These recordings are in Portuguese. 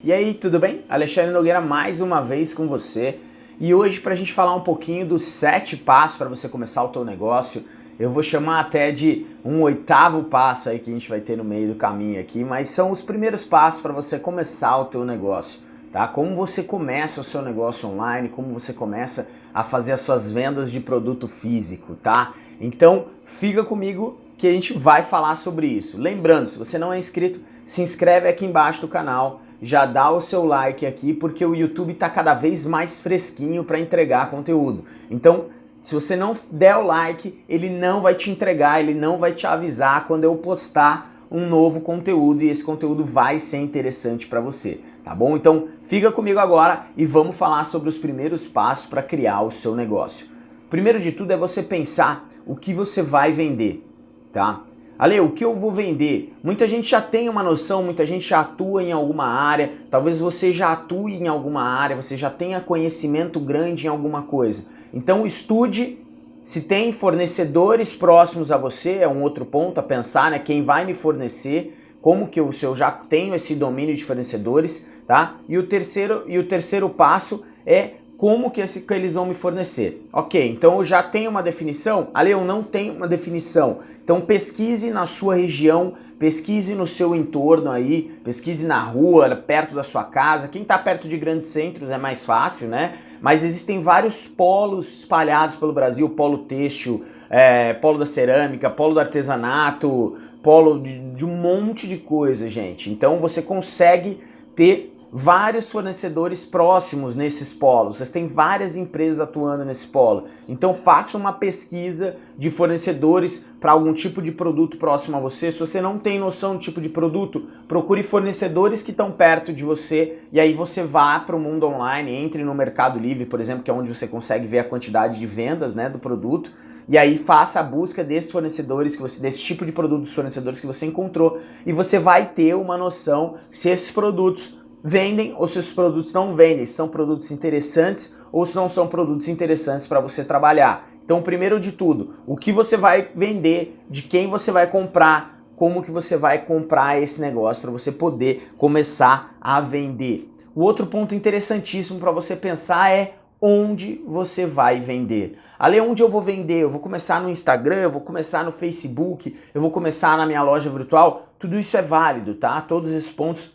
E aí, tudo bem? Alexandre Nogueira mais uma vez com você. E hoje para a gente falar um pouquinho dos sete passos para você começar o teu negócio, eu vou chamar até de um oitavo passo aí que a gente vai ter no meio do caminho aqui, mas são os primeiros passos para você começar o teu negócio, tá? Como você começa o seu negócio online, como você começa a fazer as suas vendas de produto físico, tá? Então, fica comigo que a gente vai falar sobre isso. Lembrando, se você não é inscrito, se inscreve aqui embaixo do canal, já dá o seu like aqui, porque o YouTube está cada vez mais fresquinho para entregar conteúdo. Então, se você não der o like, ele não vai te entregar, ele não vai te avisar quando eu postar um novo conteúdo e esse conteúdo vai ser interessante para você, tá bom? Então fica comigo agora e vamos falar sobre os primeiros passos para criar o seu negócio. Primeiro de tudo é você pensar o que você vai vender, tá? Ale, o que eu vou vender? Muita gente já tem uma noção, muita gente já atua em alguma área, talvez você já atue em alguma área, você já tenha conhecimento grande em alguma coisa. Então estude se tem fornecedores próximos a você, é um outro ponto a pensar, né? Quem vai me fornecer, como que eu, se eu já tenho esse domínio de fornecedores, tá? E o terceiro, e o terceiro passo é como que, esse, que eles vão me fornecer. Ok, então eu já tenho uma definição? Ali eu não tenho uma definição. Então pesquise na sua região, pesquise no seu entorno aí, pesquise na rua, perto da sua casa. Quem está perto de grandes centros é mais fácil, né? Mas existem vários polos espalhados pelo Brasil, polo têxtil, é, polo da cerâmica, polo do artesanato, polo de, de um monte de coisa, gente. Então você consegue ter vários fornecedores próximos nesses polos, você tem várias empresas atuando nesse polo. Então faça uma pesquisa de fornecedores para algum tipo de produto próximo a você. Se você não tem noção do tipo de produto, procure fornecedores que estão perto de você e aí você vá para o mundo online, entre no Mercado Livre, por exemplo, que é onde você consegue ver a quantidade de vendas né, do produto e aí faça a busca desses fornecedores, que você, desse tipo de produto dos fornecedores que você encontrou e você vai ter uma noção se esses produtos vendem ou se os produtos não vendem, se são produtos interessantes ou se não são produtos interessantes para você trabalhar. Então, primeiro de tudo, o que você vai vender, de quem você vai comprar, como que você vai comprar esse negócio para você poder começar a vender. O outro ponto interessantíssimo para você pensar é onde você vai vender. Ali onde eu vou vender, eu vou começar no Instagram, eu vou começar no Facebook, eu vou começar na minha loja virtual, tudo isso é válido, tá? Todos esses pontos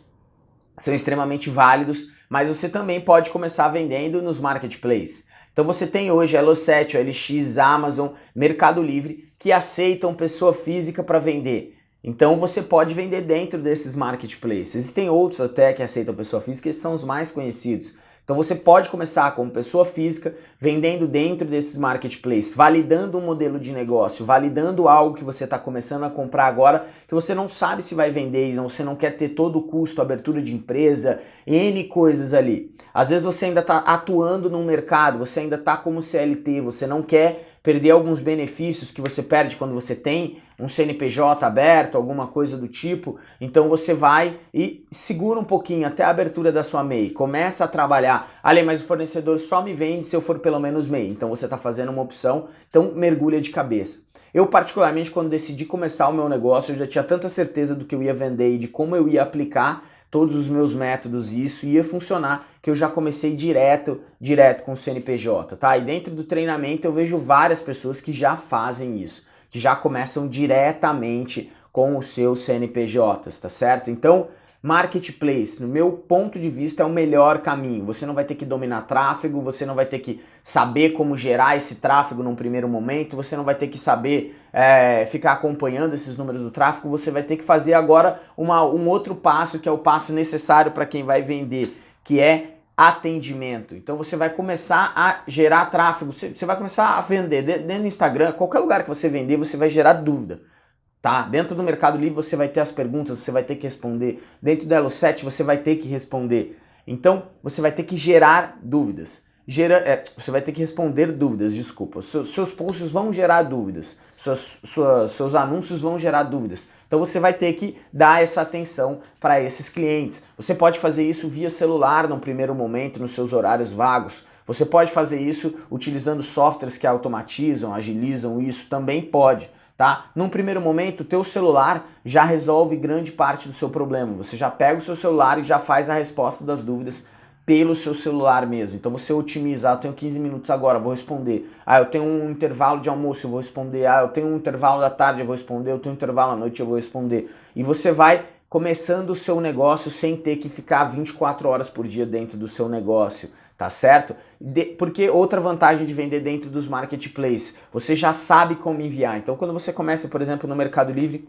são extremamente válidos, mas você também pode começar vendendo nos marketplaces. Então você tem hoje a Elo7, a LX, Amazon, Mercado Livre, que aceitam pessoa física para vender. Então você pode vender dentro desses marketplaces. Existem outros até que aceitam pessoa física, esses são os mais conhecidos. Então você pode começar como pessoa física, vendendo dentro desses marketplaces, validando um modelo de negócio, validando algo que você está começando a comprar agora, que você não sabe se vai vender, e você não quer ter todo o custo, abertura de empresa, N coisas ali. Às vezes você ainda está atuando no mercado, você ainda está como CLT, você não quer perder alguns benefícios que você perde quando você tem um CNPJ aberto, alguma coisa do tipo, então você vai e segura um pouquinho até a abertura da sua MEI, começa a trabalhar, ali mas o fornecedor só me vende se eu for pelo menos MEI, então você está fazendo uma opção, então mergulha de cabeça. Eu particularmente quando decidi começar o meu negócio, eu já tinha tanta certeza do que eu ia vender e de como eu ia aplicar todos os meus métodos e isso ia funcionar, que eu já comecei direto, direto com o CNPJ, tá? E dentro do treinamento eu vejo várias pessoas que já fazem isso, que já começam diretamente com os seus CNPJs, tá certo? Então, Marketplace, no meu ponto de vista, é o melhor caminho. Você não vai ter que dominar tráfego, você não vai ter que saber como gerar esse tráfego num primeiro momento, você não vai ter que saber é, ficar acompanhando esses números do tráfego, você vai ter que fazer agora uma, um outro passo, que é o passo necessário para quem vai vender, que é atendimento. Então você vai começar a gerar tráfego, você, você vai começar a vender dentro do Instagram, qualquer lugar que você vender, você vai gerar dúvida tá? Dentro do Mercado Livre você vai ter as perguntas, você vai ter que responder. Dentro do Elo7 você vai ter que responder. Então, você vai ter que gerar dúvidas. Gera, é, você vai ter que responder dúvidas, desculpa. Seus, seus posts vão gerar dúvidas, suas, suas, seus anúncios vão gerar dúvidas. Então você vai ter que dar essa atenção para esses clientes. Você pode fazer isso via celular num primeiro momento, nos seus horários vagos. Você pode fazer isso utilizando softwares que automatizam, agilizam isso, também pode tá? Num primeiro momento, o teu celular já resolve grande parte do seu problema. Você já pega o seu celular e já faz a resposta das dúvidas pelo seu celular mesmo. Então você otimiza, ah, eu tenho 15 minutos agora, vou responder. Ah, eu tenho um intervalo de almoço, eu vou responder. Ah, eu tenho um intervalo da tarde, eu vou responder. Eu tenho um intervalo à noite, eu vou responder. E você vai começando o seu negócio sem ter que ficar 24 horas por dia dentro do seu negócio, tá certo? De, porque outra vantagem de vender dentro dos marketplaces, você já sabe como enviar. Então quando você começa, por exemplo, no Mercado Livre,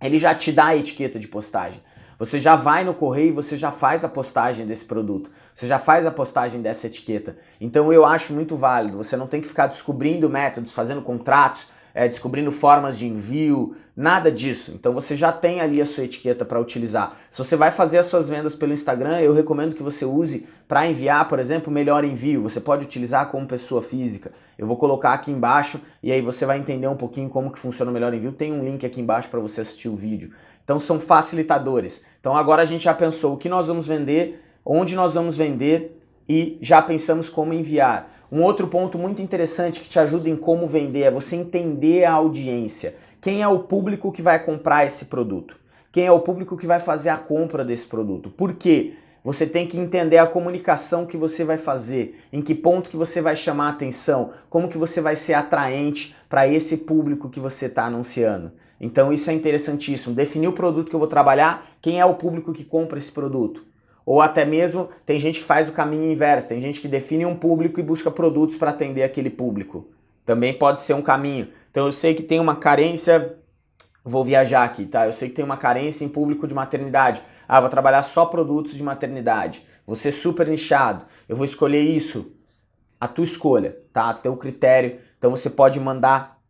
ele já te dá a etiqueta de postagem. Você já vai no correio e você já faz a postagem desse produto. Você já faz a postagem dessa etiqueta. Então eu acho muito válido. Você não tem que ficar descobrindo métodos, fazendo contratos, é, descobrindo formas de envio, nada disso. Então você já tem ali a sua etiqueta para utilizar. Se você vai fazer as suas vendas pelo Instagram, eu recomendo que você use para enviar, por exemplo, melhor envio. Você pode utilizar como pessoa física. Eu vou colocar aqui embaixo e aí você vai entender um pouquinho como que funciona o melhor envio. Tem um link aqui embaixo para você assistir o vídeo. Então são facilitadores. Então agora a gente já pensou o que nós vamos vender, onde nós vamos vender e já pensamos como enviar. Um outro ponto muito interessante que te ajuda em como vender é você entender a audiência. Quem é o público que vai comprar esse produto? Quem é o público que vai fazer a compra desse produto? Por quê? Você tem que entender a comunicação que você vai fazer, em que ponto que você vai chamar atenção, como que você vai ser atraente para esse público que você está anunciando. Então isso é interessantíssimo. Definir o produto que eu vou trabalhar, quem é o público que compra esse produto. Ou até mesmo tem gente que faz o caminho inverso, tem gente que define um público e busca produtos para atender aquele público. Também pode ser um caminho. Então eu sei que tem uma carência, vou viajar aqui, tá? Eu sei que tem uma carência em público de maternidade. Ah, vou trabalhar só produtos de maternidade. Vou ser super nichado. Eu vou escolher isso. A tua escolha, tá? A teu critério. Então você pode mandar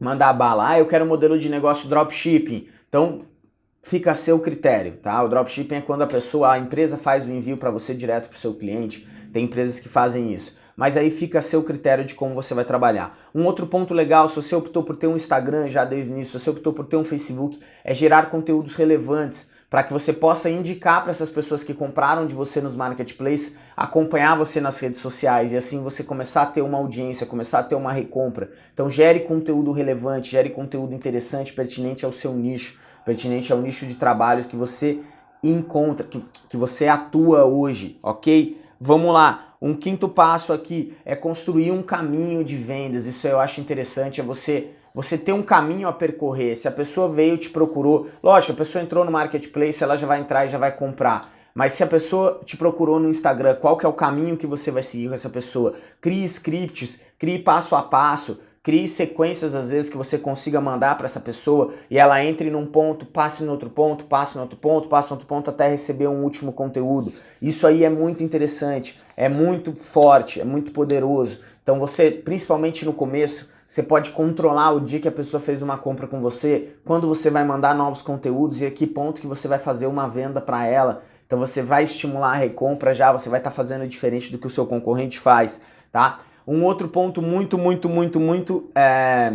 mandar bala. Ah, eu quero um modelo de negócio dropshipping. Então fica a seu critério, tá? O dropshipping é quando a pessoa, a empresa faz o envio para você direto para o seu cliente. Tem empresas que fazem isso. Mas aí fica a seu critério de como você vai trabalhar. Um outro ponto legal, se você optou por ter um Instagram já desde o início, se você optou por ter um Facebook, é gerar conteúdos relevantes para que você possa indicar para essas pessoas que compraram de você nos marketplaces, acompanhar você nas redes sociais e assim você começar a ter uma audiência, começar a ter uma recompra. Então gere conteúdo relevante, gere conteúdo interessante, pertinente ao seu nicho pertinente ao nicho de trabalho que você encontra, que, que você atua hoje, ok? Vamos lá, um quinto passo aqui é construir um caminho de vendas, isso eu acho interessante, é você, você ter um caminho a percorrer, se a pessoa veio, te procurou, lógico, a pessoa entrou no marketplace, ela já vai entrar e já vai comprar, mas se a pessoa te procurou no Instagram, qual que é o caminho que você vai seguir com essa pessoa? Crie scripts, crie passo a passo, Crie sequências, às vezes, que você consiga mandar para essa pessoa e ela entre num ponto, passe no outro ponto, passe no outro ponto, passe no outro ponto até receber um último conteúdo. Isso aí é muito interessante, é muito forte, é muito poderoso. Então você, principalmente no começo, você pode controlar o dia que a pessoa fez uma compra com você, quando você vai mandar novos conteúdos e a que ponto que você vai fazer uma venda para ela. Então você vai estimular a recompra já, você vai estar tá fazendo diferente do que o seu concorrente faz, tá? Um outro ponto muito, muito, muito, muito é,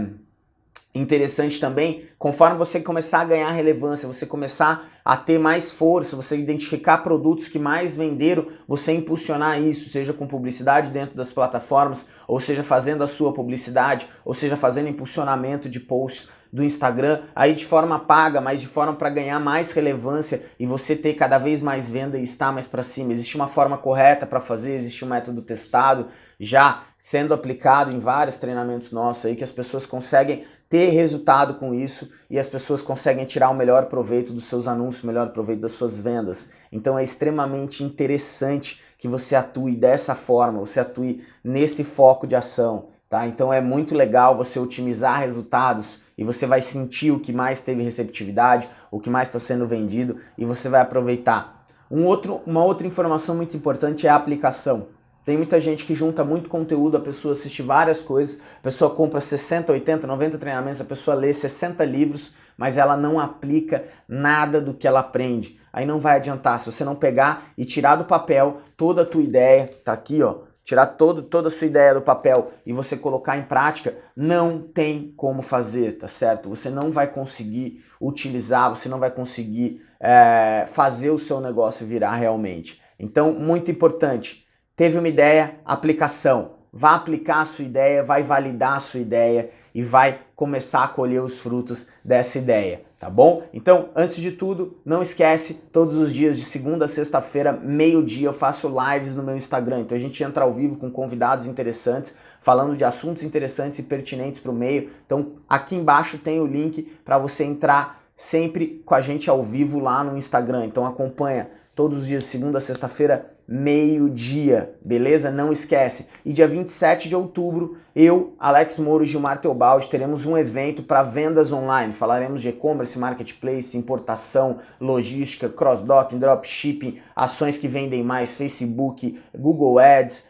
interessante também, conforme você começar a ganhar relevância, você começar a ter mais força, você identificar produtos que mais venderam, você impulsionar isso, seja com publicidade dentro das plataformas, ou seja fazendo a sua publicidade, ou seja fazendo impulsionamento de posts do Instagram, aí de forma paga, mas de forma para ganhar mais relevância e você ter cada vez mais venda e estar mais para cima. Existe uma forma correta para fazer, existe um método testado, já sendo aplicado em vários treinamentos nossos aí, que as pessoas conseguem ter resultado com isso e as pessoas conseguem tirar o melhor proveito dos seus anúncios, o melhor proveito das suas vendas. Então é extremamente interessante que você atue dessa forma, você atue nesse foco de ação, tá? Então é muito legal você otimizar resultados e você vai sentir o que mais teve receptividade, o que mais está sendo vendido e você vai aproveitar. Um outro, uma outra informação muito importante é a aplicação. Tem muita gente que junta muito conteúdo, a pessoa assiste várias coisas, a pessoa compra 60, 80, 90 treinamentos, a pessoa lê 60 livros, mas ela não aplica nada do que ela aprende. Aí não vai adiantar, se você não pegar e tirar do papel toda a tua ideia, tá aqui ó, tirar todo, toda a sua ideia do papel e você colocar em prática, não tem como fazer, tá certo? Você não vai conseguir utilizar, você não vai conseguir é, fazer o seu negócio virar realmente. Então, muito importante, Teve uma ideia, aplicação. Vai aplicar a sua ideia, vai validar a sua ideia e vai começar a colher os frutos dessa ideia, tá bom? Então, antes de tudo, não esquece, todos os dias de segunda a sexta-feira, meio-dia, eu faço lives no meu Instagram. Então a gente entra ao vivo com convidados interessantes, falando de assuntos interessantes e pertinentes para o meio. Então, aqui embaixo tem o link para você entrar sempre com a gente ao vivo lá no Instagram. Então acompanha todos os dias, segunda a sexta-feira, meio-dia, beleza? Não esquece. E dia 27 de outubro, eu, Alex Moro e Gilmar Teobaldi teremos um evento para vendas online. Falaremos de e-commerce, marketplace, importação, logística, cross-docking, dropshipping, ações que vendem mais, Facebook, Google Ads,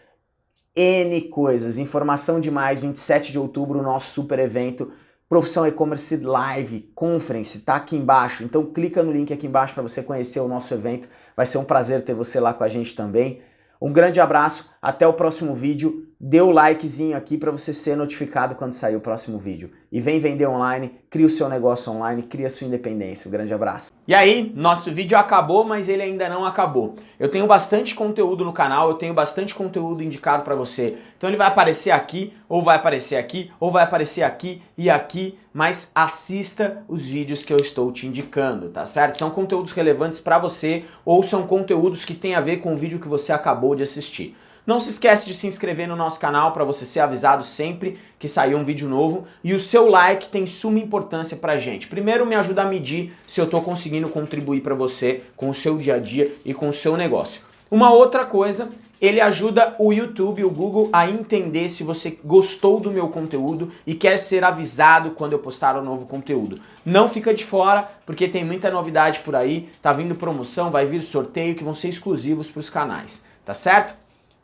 N coisas. Informação demais, 27 de outubro, nosso super evento Profissão E-Commerce Live Conference, tá aqui embaixo. Então clica no link aqui embaixo para você conhecer o nosso evento. Vai ser um prazer ter você lá com a gente também. Um grande abraço, até o próximo vídeo. Dê o likezinho aqui para você ser notificado quando sair o próximo vídeo. E vem vender online, cria o seu negócio online, cria a sua independência. Um grande abraço. E aí, nosso vídeo acabou, mas ele ainda não acabou. Eu tenho bastante conteúdo no canal, eu tenho bastante conteúdo indicado para você. Então ele vai aparecer aqui, ou vai aparecer aqui, ou vai aparecer aqui e aqui, mas assista os vídeos que eu estou te indicando, tá certo? São conteúdos relevantes para você ou são conteúdos que têm a ver com o vídeo que você acabou de assistir. Não se esquece de se inscrever no nosso canal para você ser avisado sempre que sair um vídeo novo e o seu like tem suma importância pra gente. Primeiro me ajuda a medir se eu estou conseguindo contribuir para você com o seu dia a dia e com o seu negócio. Uma outra coisa, ele ajuda o YouTube, o Google a entender se você gostou do meu conteúdo e quer ser avisado quando eu postar um novo conteúdo. Não fica de fora, porque tem muita novidade por aí, tá vindo promoção, vai vir sorteio que vão ser exclusivos para os canais, tá certo?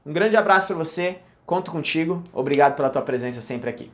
Um grande abraço para você, conto contigo, obrigado pela tua presença sempre aqui.